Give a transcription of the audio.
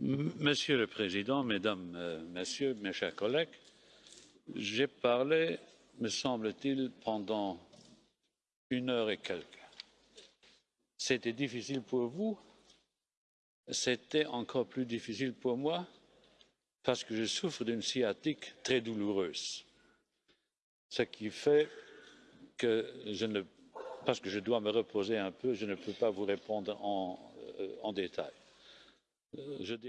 Monsieur le Président, Mesdames, euh, Messieurs, mes chers collègues, j'ai parlé, me semble-t-il, pendant une heure et quelques. C'était difficile pour vous, c'était encore plus difficile pour moi parce que je souffre d'une sciatique très douloureuse, ce qui fait que je ne, parce que je dois me reposer un peu, je ne peux pas vous répondre en, euh, en détail. Euh, je dirais